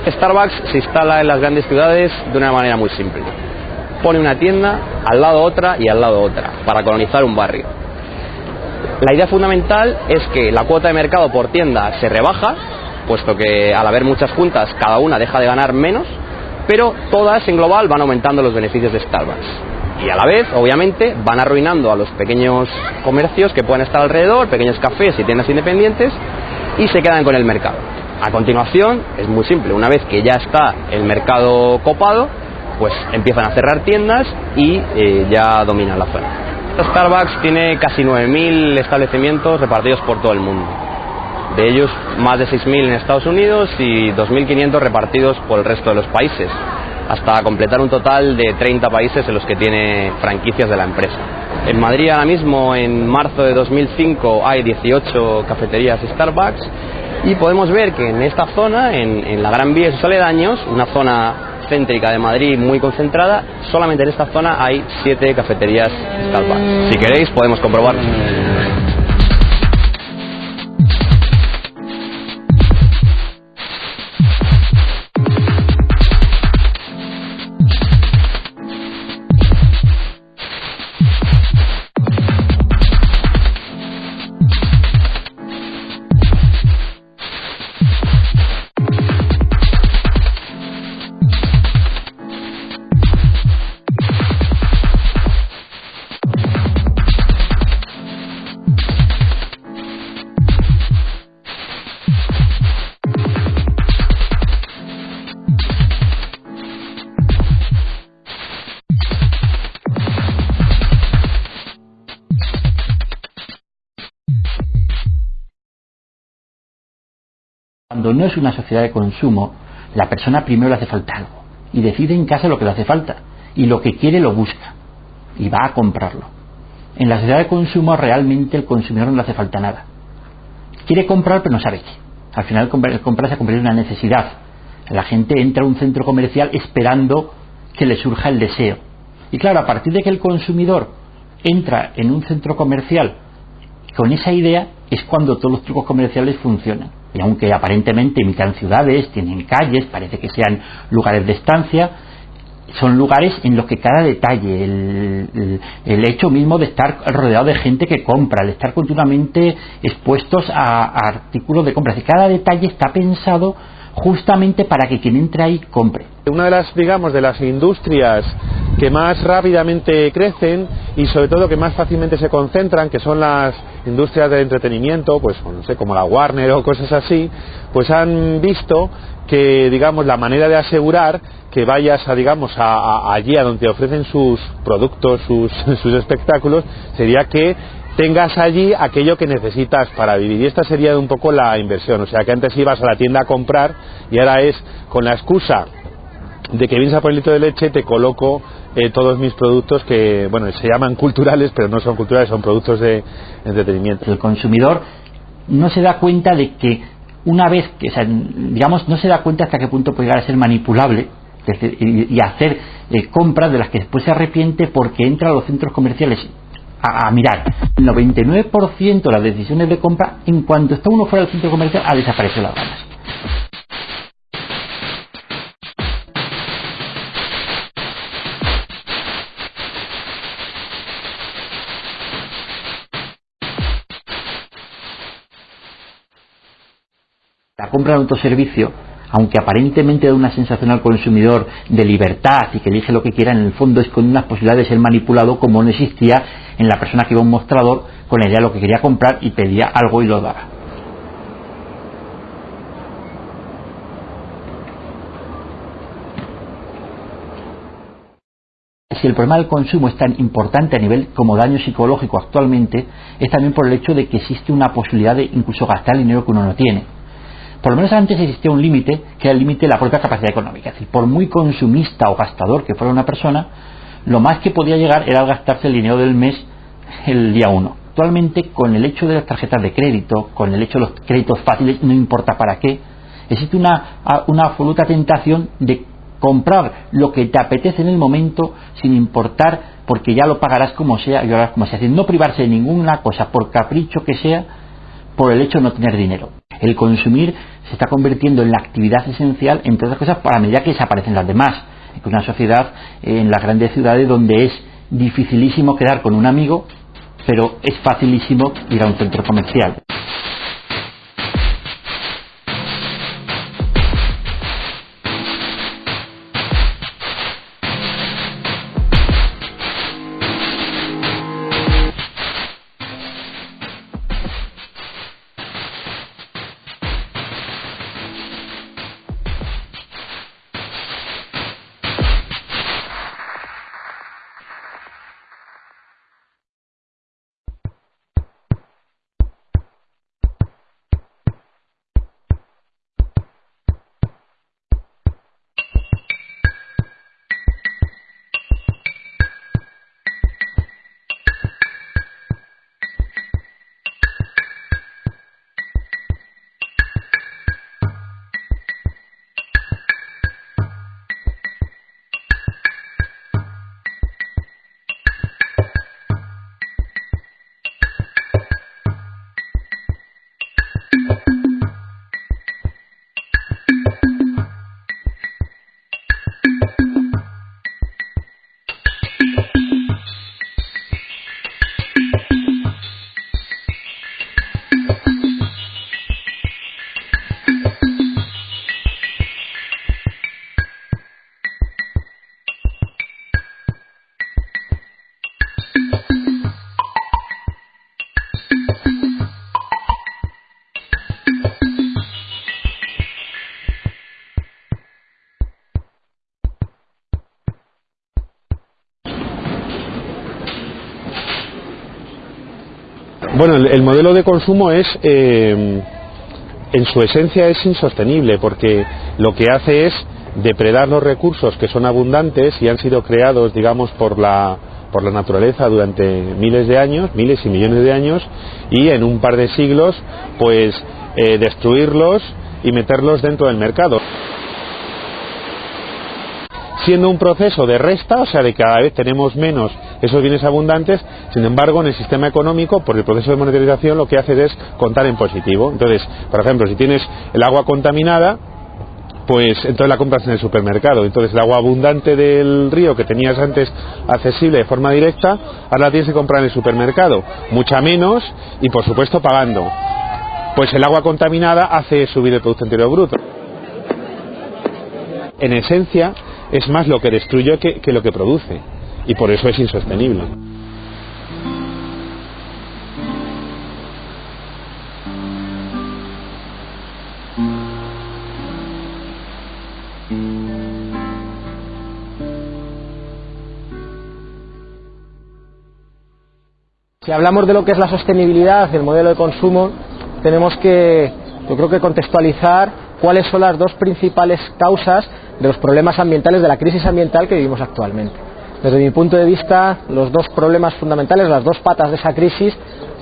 S4: Starbucks se instala en las grandes ciudades de una manera muy simple. Pone una tienda, al lado otra y al lado otra, para colonizar un barrio. La idea fundamental es que la cuota de mercado por tienda se rebaja, puesto que al haber muchas juntas cada una deja de ganar menos pero todas en global van aumentando los beneficios de Starbucks. Y a la vez, obviamente, van arruinando a los pequeños comercios que pueden estar alrededor, pequeños cafés y tiendas independientes, y se quedan con el mercado. A continuación, es muy simple, una vez que ya está el mercado copado, pues empiezan a cerrar tiendas y eh, ya dominan la zona. Starbucks tiene casi 9.000 establecimientos repartidos por todo el mundo. De ellos, más de 6.000 en Estados Unidos y 2.500 repartidos por el resto de los países, hasta completar un total de 30 países en los que tiene franquicias de la empresa. En Madrid ahora mismo, en marzo de 2005, hay 18 cafeterías Starbucks y podemos ver que en esta zona, en, en la Gran Vía y sus aledaños, una zona céntrica de Madrid muy concentrada, solamente en esta zona hay 7 cafeterías Starbucks. Si queréis podemos comprobarlo.
S30: Cuando no es una sociedad de consumo, la persona primero le hace falta algo y decide en casa lo que le hace falta y lo que quiere lo busca y va a comprarlo. En la sociedad de consumo realmente el consumidor no le hace falta nada. Quiere comprar pero no sabe qué. Al final el comprar se ha una necesidad. La gente entra a un centro comercial esperando que le surja el deseo. Y claro, a partir de que el consumidor entra en un centro comercial con esa idea es cuando todos los trucos comerciales funcionan. Y aunque aparentemente imitan ciudades, tienen calles, parece que sean lugares de estancia, son lugares en los que cada detalle, el, el, hecho mismo de estar rodeado de gente que compra, el estar continuamente expuestos a, a artículos de compra, cada detalle está pensado justamente para que quien entre ahí compre.
S29: Una de las, digamos, de las industrias que más rápidamente crecen y sobre todo que más fácilmente se concentran, que son las industrias del entretenimiento, pues no sé, como la Warner o cosas así, pues han visto que, digamos, la manera de asegurar que vayas a, digamos, a, allí a donde te ofrecen sus productos, sus, sus espectáculos, sería que tengas allí aquello que necesitas para vivir. Y esta sería un poco la inversión. O sea, que antes ibas a la tienda a comprar y ahora es con la excusa de que vienes a por el litro de leche, te coloco eh, todos mis productos que, bueno, se llaman culturales, pero no son culturales, son productos de entretenimiento.
S30: El consumidor no se da cuenta de que una vez que, digamos, no se da cuenta hasta qué punto puede llegar a ser manipulable y, hacer eh, compras de las que después se arrepiente porque entra a los centros comerciales a, a, mirar. El 99% de las decisiones de compra, en cuanto está uno fuera del centro comercial, ha desaparecido las ganas. La compra de autoservicio, aunque aparentemente da una sensación al consumidor de libertad y que elige lo que quiera, en el fondo es con unas posibilidades de ser manipulado como no existía en la persona que iba a un mostrador con la idea de lo que quería comprar y pedía algo y lo daba. Si el problema del consumo es tan importante a nivel como daño psicológico actualmente, es también por el hecho de que existe una posibilidad de incluso gastar dinero que uno no tiene por lo menos antes existía un límite, que era el límite de la propia capacidad económica. Es decir, por muy consumista o gastador que fuera una persona, lo más que podía llegar era gastarse el dinero del mes el día uno. Actualmente, con el hecho de las tarjetas de crédito, con el hecho de los créditos fáciles, no importa para qué, existe una, absoluta tentación de comprar lo que te apetece en el momento sin importar porque ya lo pagarás como sea y ahora como sea. Decir, no privarse de ninguna cosa por capricho que sea por el hecho de no tener dinero. El consumir se está convirtiendo en la actividad esencial, entre otras cosas, para medida que desaparecen las demás. Es una sociedad en las grandes ciudades donde es dificilísimo quedar con un amigo, pero es facilísimo ir a un centro comercial.
S29: Bueno, el, el modelo de consumo es, eh, en su esencia es insostenible porque lo que hace es depredar los recursos que son abundantes y han sido creados, digamos, por la, por la naturaleza durante miles de años, miles y millones de años, y en un par de siglos, pues eh, destruirlos y meterlos dentro del mercado. Siendo un proceso de resta, o sea, de cada vez tenemos menos esos bienes abundantes, sin embargo, en el sistema económico, por el proceso de monetarización, lo que hace es contar en positivo. Entonces, por ejemplo, si tienes el agua contaminada, pues entonces la compras en el supermercado. Entonces el agua abundante del río que tenías antes accesible de forma directa, ahora la tienes que comprar en el supermercado. Mucha menos y por supuesto pagando. Pues el agua contaminada hace subir el Producto Interior Bruto. En esencia, es más lo que destruye que lo que produce y por eso es insostenible.
S31: Si hablamos de lo que es la sostenibilidad del modelo de consumo, tenemos que, yo creo que contextualizar cuáles son las dos principales causas de los problemas ambientales, de la crisis ambiental que vivimos actualmente. Desde mi punto de vista, los dos problemas fundamentales, las dos patas de esa crisis,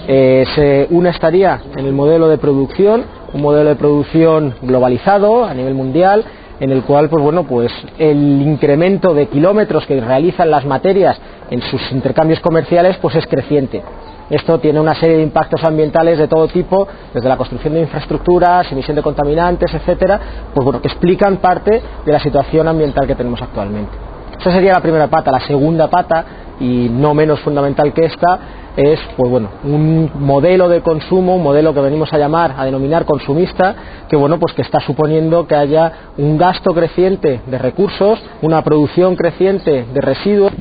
S31: eh, se, una estaría en el modelo de producción, un modelo de producción globalizado a nivel mundial, en el cual pues bueno pues el incremento de kilómetros que realizan las materias en sus intercambios comerciales pues es creciente esto tiene una serie de impactos ambientales de todo tipo, desde la construcción de infraestructuras, emisión de contaminantes, etcétera, pues bueno, que explican parte de la situación ambiental que tenemos actualmente. Esa sería la primera pata. La segunda pata, y no menos fundamental que esta, es pues bueno, un modelo de consumo, un modelo que venimos a llamar, a denominar consumista, que bueno, pues que está suponiendo que haya un gasto creciente de recursos, una producción creciente de residuos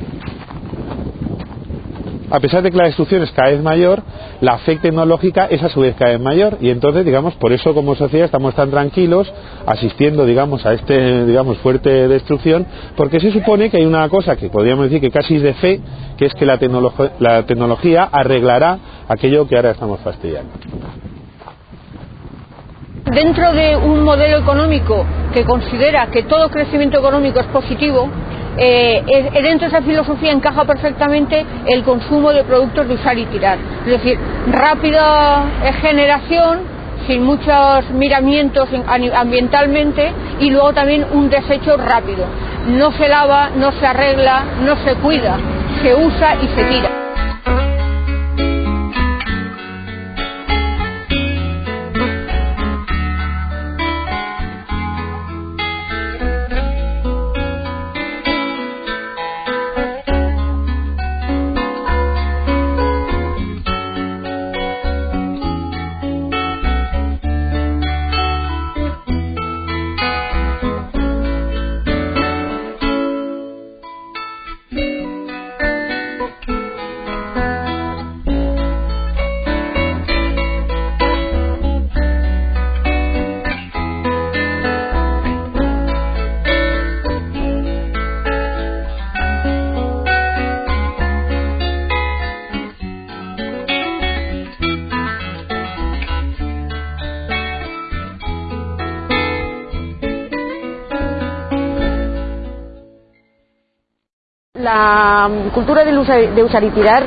S29: a pesar de que la destrucción es cada vez mayor, la fe tecnológica es a su vez cada vez mayor. Y entonces, digamos, por eso como sociedad estamos tan tranquilos asistiendo, digamos, a este, digamos, fuerte destrucción, porque se supone que hay una cosa que podríamos decir que casi es de fe, que es que la, la tecnología arreglará aquello que ahora estamos fastidiando.
S32: Dentro de un modelo económico que considera que todo crecimiento económico es positivo, eh, dentro de esa filosofía encaja perfectamente el consumo de productos de usar y tirar. Es decir, rápida generación, sin muchos miramientos ambientalmente y luego también un desecho rápido. No se lava, no se arregla, no se cuida, se usa y se tira.
S33: La cultura de usar, y tirar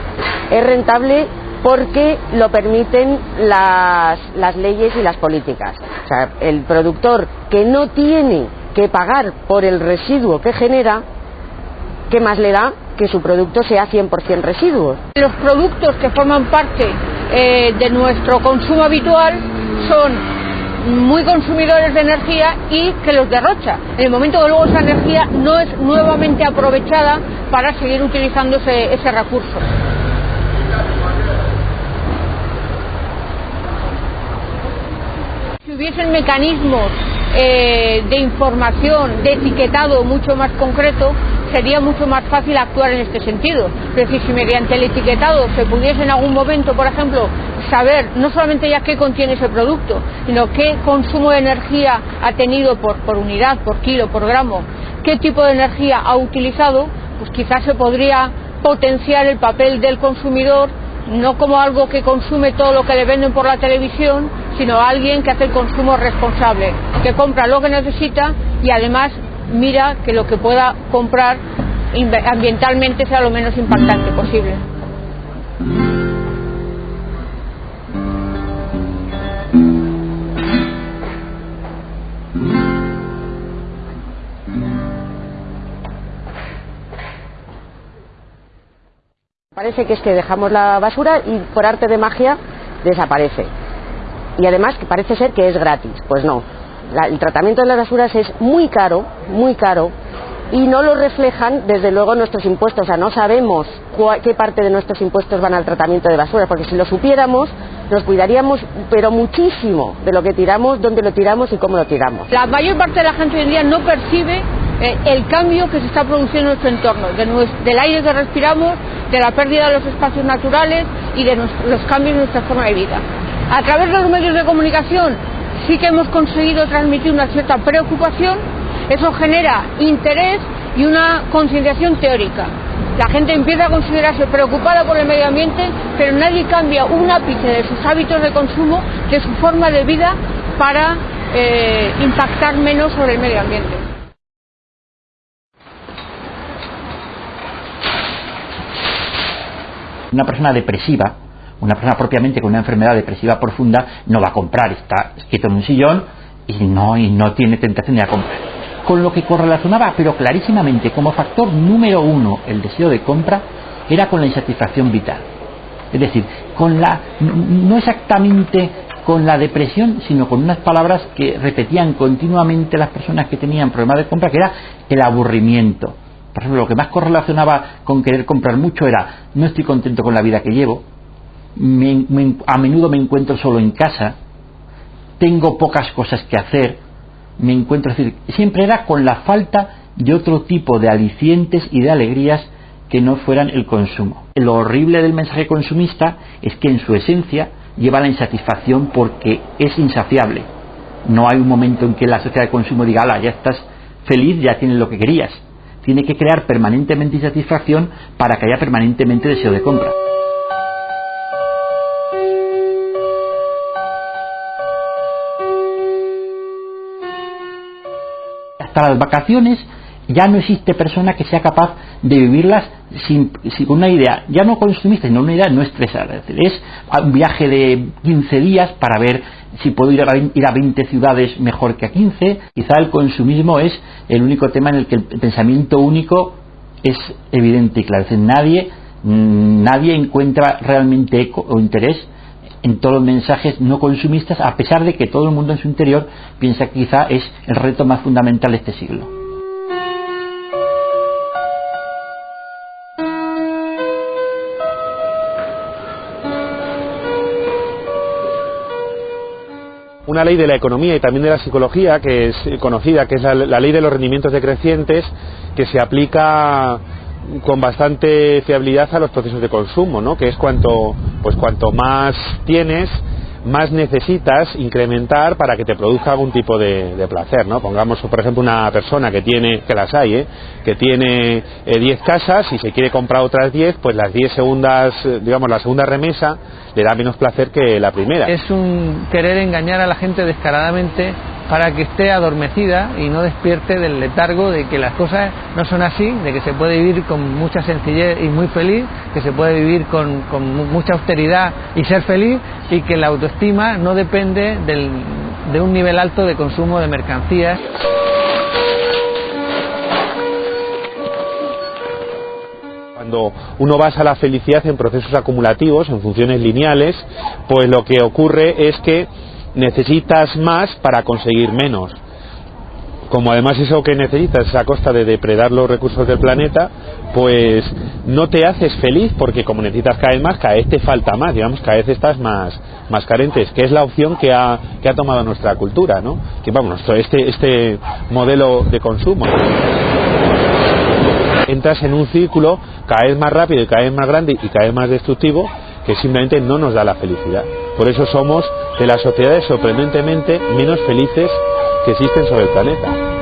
S33: es rentable porque lo permiten las, las leyes y las políticas. O sea, el productor que no tiene que pagar por el residuo que genera, ¿qué más le da que su producto sea 100% residuos?
S32: Los productos que forman parte eh, de nuestro consumo habitual son muy consumidores de energía y que los derrocha. En el momento que luego esa energía no es nuevamente aprovechada para seguir utilizando ese, recurso. Si hubiesen mecanismos eh, de información, de etiquetado mucho más concreto, sería mucho más fácil actuar en este sentido. Es decir, si mediante el etiquetado se pudiese en algún momento, por ejemplo, saber no solamente ya qué contiene ese producto, sino qué consumo de energía ha tenido por, por unidad, por kilo, por gramo, qué tipo de energía ha utilizado, pues quizás se podría potenciar el papel del consumidor no como algo que consume todo lo que le venden por la televisión, sino alguien que hace el consumo responsable, que compra lo que necesita y además mira que lo que pueda comprar ambientalmente sea lo menos impactante posible.
S33: Parece que es que dejamos la basura y por arte de magia desaparece. Y además que parece ser que es gratis. Pues no. el tratamiento de las basuras es muy caro, muy caro, y no lo reflejan desde luego nuestros impuestos. O sea, no sabemos qué parte de nuestros impuestos van al tratamiento de basura, porque si lo supiéramos, nos cuidaríamos, pero muchísimo, de lo que tiramos, dónde lo tiramos y cómo lo tiramos.
S32: La mayor parte de la gente hoy en día no percibe eh, el cambio que se está produciendo en nuestro entorno, del aire que respiramos, de la pérdida de los espacios naturales y de los cambios en nuestra forma de vida. A través de los medios de comunicación sí que hemos conseguido transmitir una cierta preocupación, eso genera interés y una concienciación teórica. La gente empieza a considerarse preocupada por el medio ambiente, pero nadie cambia un ápice de sus hábitos de consumo, de su forma de vida, para eh, impactar menos sobre el medio ambiente.
S30: Una persona depresiva, una persona propiamente con una enfermedad depresiva profunda, no va a comprar, está quieto en un sillón y no, y no tiene tentación de comprar. Con lo que correlacionaba, pero clarísimamente, como factor número uno, el deseo de compra, era con la insatisfacción vital. Es decir, con la, no exactamente con la depresión, sino con unas palabras que repetían continuamente las personas que tenían problemas de compra, que era el aburrimiento por ejemplo, lo que más correlacionaba con querer comprar mucho era no estoy contento con la vida que llevo, a menudo me encuentro solo en casa, tengo pocas cosas que hacer, me encuentro, es decir, siempre era con la falta de otro tipo de alicientes y de alegrías que no fueran el consumo. Lo horrible del mensaje consumista es que en su esencia lleva la insatisfacción porque es insaciable. No hay un momento en que la sociedad de consumo diga, ala, ya estás feliz, ya tienes lo que querías tiene que crear permanentemente insatisfacción para que haya permanentemente deseo de compra. Hasta las vacaciones ya no existe persona que sea capaz de vivirlas sin, con una idea, ya no consumista, sino una idea no estresada. Es un viaje de 15 días para ver si puedo ir a, ir a 20 ciudades mejor que a 15. Quizá el consumismo es el único tema en el que el pensamiento único es evidente y claro. Es nadie, mm, nadie encuentra realmente eco o interés en todos los mensajes no consumistas, a pesar de que todo el mundo en su interior piensa que quizá es el reto más fundamental de este siglo.
S29: una ley de la economía y también de la psicología que es conocida, que es la, ley de los rendimientos decrecientes, que se aplica con bastante fiabilidad a los procesos de consumo, ¿no? que es cuanto, pues cuanto más tienes, más necesitas incrementar para que te produzca algún tipo de, placer, ¿no? Pongamos, por ejemplo, una persona que tiene, que las hay, ¿eh? que tiene 10 eh, casas y se quiere comprar otras 10, pues las 10 segundas, eh, digamos, la segunda remesa le da menos placer que la primera.
S8: Es un querer engañar a la gente descaradamente para que esté adormecida y no despierte del letargo de que las cosas no son así, de que se puede vivir con mucha sencillez y muy feliz, que se puede vivir con, mucha austeridad y ser feliz y que la autoestima no depende de un nivel alto de consumo de mercancías.
S29: Cuando uno basa la felicidad en procesos acumulativos, en funciones lineales, pues lo que ocurre es que necesitas más para conseguir menos. Como además eso que necesitas es a costa de depredar los recursos del planeta, pues no te haces feliz porque como necesitas cada vez más, cada vez te falta más, digamos, cada vez estás más, más carentes, que es la opción que ha, que ha tomado nuestra cultura, ¿no? Que vamos, este, este modelo de consumo. Entras en un círculo cada vez más rápido y cada vez más grande y cada vez más destructivo que simplemente no nos da la felicidad. Por eso somos de las sociedades sorprendentemente menos felices que existen sobre el planeta.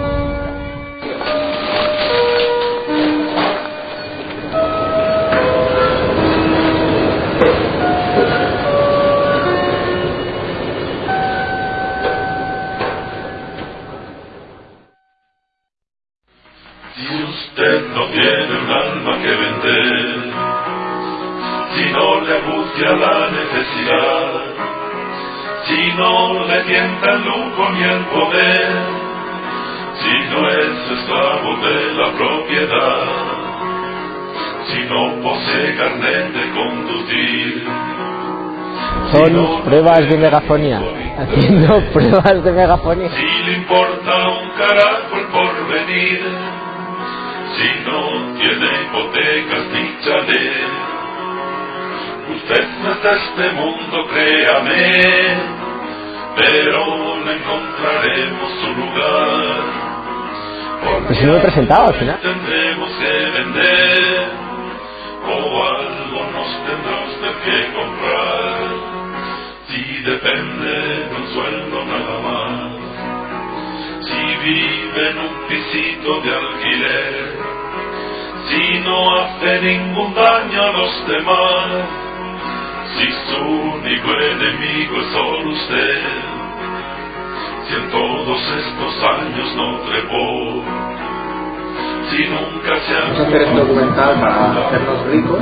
S31: Pruebas de megafonía. Haciendo pruebas de megafonía.
S34: Si le importa un carajo el porvenir, si no tiene hipotecas ni chalet, usted no es de este mundo, créame, pero le encontraremos su lugar.
S31: Pues si no me he presentado al final.
S34: Tendremos que vender, o algo nos tendrá usted que comprar. Depende de un sueldo nada más, si vive en un pisito de alquiler, si no hace ningún daño a los demás, si su único enemigo es solo usted, si en todos estos años no trepó, si nunca se ha...
S35: Vamos a hacer este documental para hacernos ricos